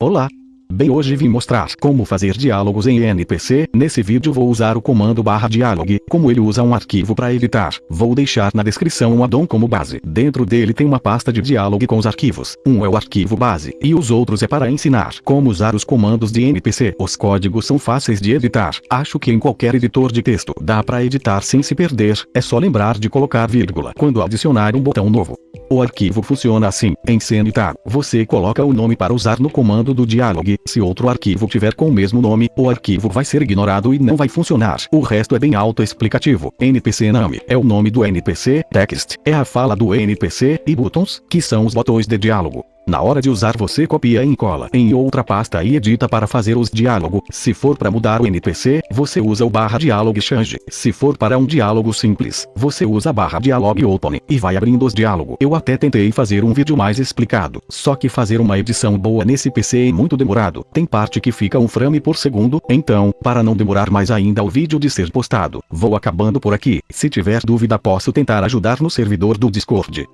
Olá! Bem hoje vim mostrar como fazer diálogos em NPC, nesse vídeo vou usar o comando barra como ele usa um arquivo para editar, vou deixar na descrição um addon como base, dentro dele tem uma pasta de diálogo com os arquivos, um é o arquivo base, e os outros é para ensinar como usar os comandos de NPC, os códigos são fáceis de editar, acho que em qualquer editor de texto dá para editar sem se perder, é só lembrar de colocar vírgula quando adicionar um botão novo. O arquivo funciona assim, em CNTAG, você coloca o nome para usar no comando do diálogo, se outro arquivo tiver com o mesmo nome, o arquivo vai ser ignorado e não vai funcionar. O resto é bem autoexplicativo. NPC name é o nome do NPC, text é a fala do NPC, e buttons, que são os botões de diálogo. Na hora de usar você copia e cola em outra pasta e edita para fazer os diálogos. Se for para mudar o NPC, você usa o barra diálogo change. Se for para um diálogo simples, você usa barra dialogue open e vai abrindo os diálogos. Eu até tentei fazer um vídeo mais explicado, só que fazer uma edição boa nesse PC é muito demorado. Tem parte que fica um frame por segundo, então, para não demorar mais ainda o vídeo de ser postado, vou acabando por aqui. Se tiver dúvida posso tentar ajudar no servidor do Discord.